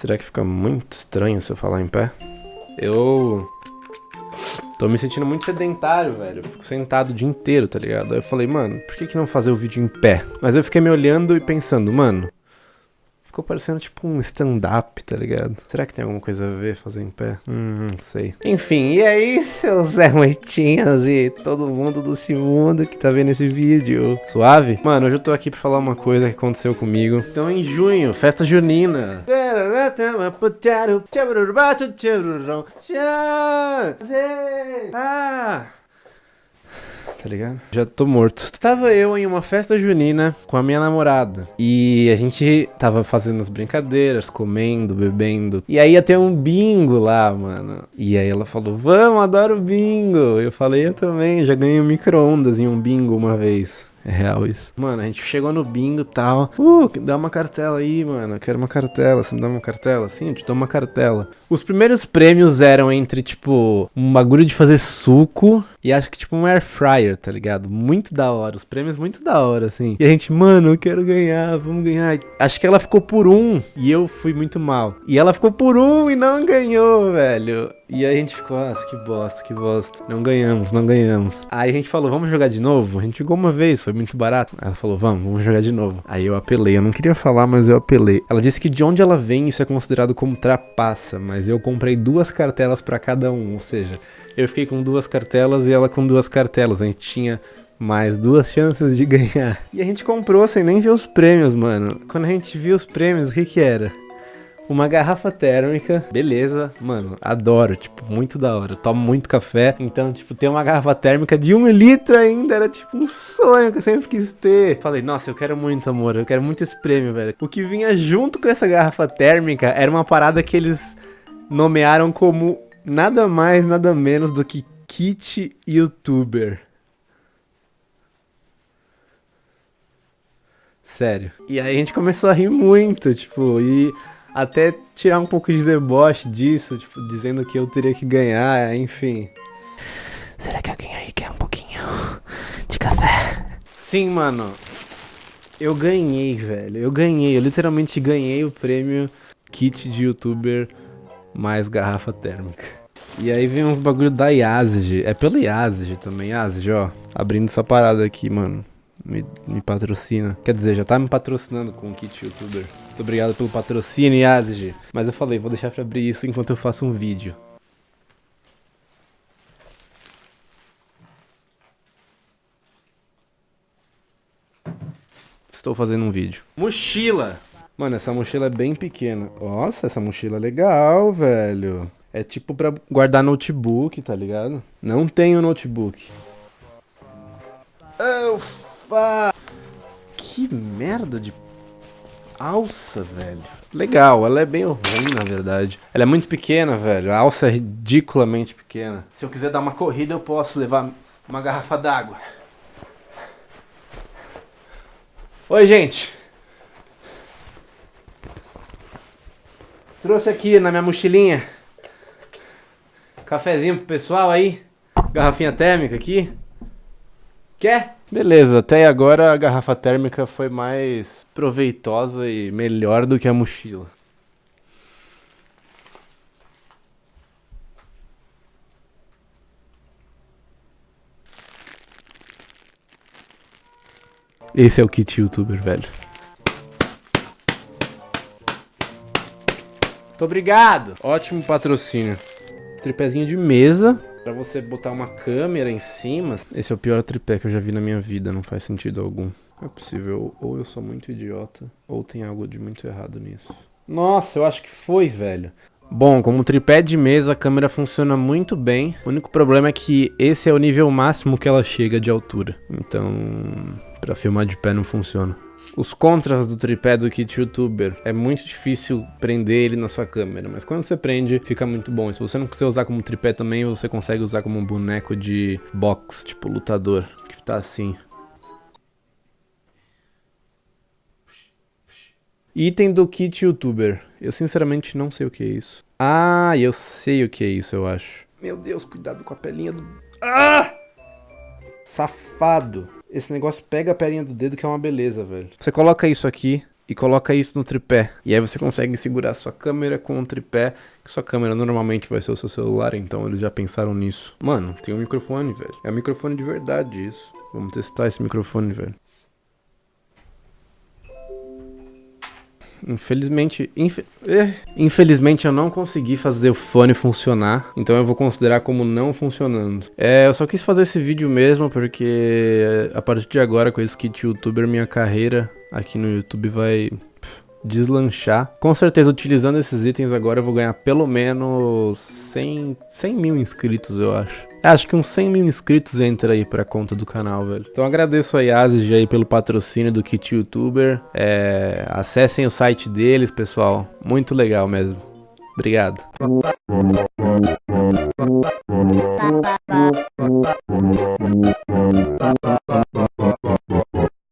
Será que fica muito estranho se eu falar em pé? Eu tô me sentindo muito sedentário, velho. Eu fico sentado o dia inteiro, tá ligado? Aí eu falei, mano, por que, que não fazer o vídeo em pé? Mas eu fiquei me olhando e pensando, mano, Ficou parecendo tipo um stand-up, tá ligado? Será que tem alguma coisa a ver fazer em pé? Hum, não sei. Enfim, e aí, seus Zé Moitinhas e todo mundo do mundo que tá vendo esse vídeo? Suave? Mano, hoje eu tô aqui pra falar uma coisa que aconteceu comigo. Então, em junho, festa junina. Ah! Tá ligado? Já tô morto. Tava eu em uma festa junina com a minha namorada. E a gente tava fazendo as brincadeiras, comendo, bebendo. E aí ia ter um bingo lá, mano. E aí ela falou: Vamos, adoro bingo. Eu falei: Eu também, já ganhei um micro-ondas em um bingo uma vez. É real isso. Mano, a gente chegou no bingo e tal. Uh, dá uma cartela aí, mano. Eu quero uma cartela. Você me dá uma cartela? Sim, eu te dou uma cartela. Os primeiros prêmios eram entre, tipo, um bagulho de fazer suco e acho que, tipo, um air fryer, tá ligado? Muito da hora. Os prêmios muito da hora, assim. E a gente, mano, eu quero ganhar, vamos ganhar. Acho que ela ficou por um e eu fui muito mal. E ela ficou por um e não ganhou, velho. E aí a gente ficou, nossa, que bosta, que bosta. Não ganhamos, não ganhamos. Aí a gente falou, vamos jogar de novo? A gente jogou uma vez, foi muito barato. Ela falou, vamos, vamos jogar de novo. Aí eu apelei, eu não queria falar, mas eu apelei. Ela disse que de onde ela vem isso é considerado como trapaça, mas eu comprei duas cartelas para cada um, ou seja, eu fiquei com duas cartelas e ela com duas cartelas. A gente tinha mais duas chances de ganhar. E a gente comprou sem nem ver os prêmios, mano. Quando a gente viu os prêmios, o que que era? Uma garrafa térmica. Beleza, mano, adoro, tipo, muito da hora. Eu tomo muito café, então, tipo, ter uma garrafa térmica de um litro ainda era, tipo, um sonho que eu sempre quis ter. Falei, nossa, eu quero muito, amor, eu quero muito esse prêmio, velho. O que vinha junto com essa garrafa térmica era uma parada que eles nomearam como nada mais, nada menos do que kit youtuber. Sério. E aí a gente começou a rir muito, tipo, e até tirar um pouco de deboche disso, tipo, dizendo que eu teria que ganhar, enfim. Será que alguém aí quer um pouquinho de café? Sim, mano. Eu ganhei, velho. Eu ganhei. Eu literalmente ganhei o prêmio kit de youtuber mais garrafa térmica. E aí vem uns bagulho da Yazid. É pela Yazid também. Yazid, ó. Abrindo essa parada aqui, mano me, me patrocina. Quer dizer, já tá me patrocinando com o kit youtuber. Muito obrigado pelo patrocínio, Yazid. Mas eu falei, vou deixar pra abrir isso enquanto eu faço um vídeo. Estou fazendo um vídeo. Mochila! Mano, essa mochila é bem pequena. Nossa, essa mochila é legal, velho. É tipo pra guardar notebook, tá ligado? Não tenho notebook. Oh, que merda de alça, velho. Legal, ela é bem ruim, na verdade. Ela é muito pequena, velho. A alça é ridiculamente pequena. Se eu quiser dar uma corrida, eu posso levar uma garrafa d'água. Oi, gente. Trouxe aqui na minha mochilinha. Cafezinho pro pessoal aí. Garrafinha térmica aqui. Quer? Beleza, até agora a garrafa térmica foi mais proveitosa e melhor do que a mochila. Esse é o kit youtuber, velho. Muito obrigado! Ótimo patrocínio. Tripézinho de mesa Pra você botar uma câmera em cima, esse é o pior tripé que eu já vi na minha vida, não faz sentido algum. Não é possível, ou eu sou muito idiota, ou tem algo de muito errado nisso. Nossa, eu acho que foi, velho. Bom, como tripé de mesa, a câmera funciona muito bem. O único problema é que esse é o nível máximo que ela chega de altura. Então, pra filmar de pé não funciona. Os contras do tripé do kit youtuber é muito difícil prender ele na sua câmera, mas quando você prende, fica muito bom. E se você não quiser usar como tripé também, você consegue usar como um boneco de box, tipo lutador, que tá assim. Item do kit youtuber. Eu sinceramente não sei o que é isso. Ah, eu sei o que é isso, eu acho. Meu Deus, cuidado com a pelinha do... Ah! Safado. Esse negócio pega a perninha do dedo que é uma beleza, velho. Você coloca isso aqui e coloca isso no tripé. E aí você consegue segurar sua câmera com o tripé, que sua câmera normalmente vai ser o seu celular, então eles já pensaram nisso. Mano, tem um microfone, velho. É um microfone de verdade isso. Vamos testar esse microfone, velho. Infelizmente, infe... eh, infelizmente eu não consegui fazer o fone funcionar, então eu vou considerar como não funcionando. É, eu só quis fazer esse vídeo mesmo porque a partir de agora com esse kit youtuber minha carreira aqui no YouTube vai deslanchar. Com certeza, utilizando esses itens agora eu vou ganhar pelo menos 100, 100 mil inscritos, eu acho. Acho que uns 100 mil inscritos entra aí pra conta do canal, velho. Então agradeço a Yazid aí pelo patrocínio do Kit YouTuber. É, acessem o site deles, pessoal. Muito legal mesmo. Obrigado.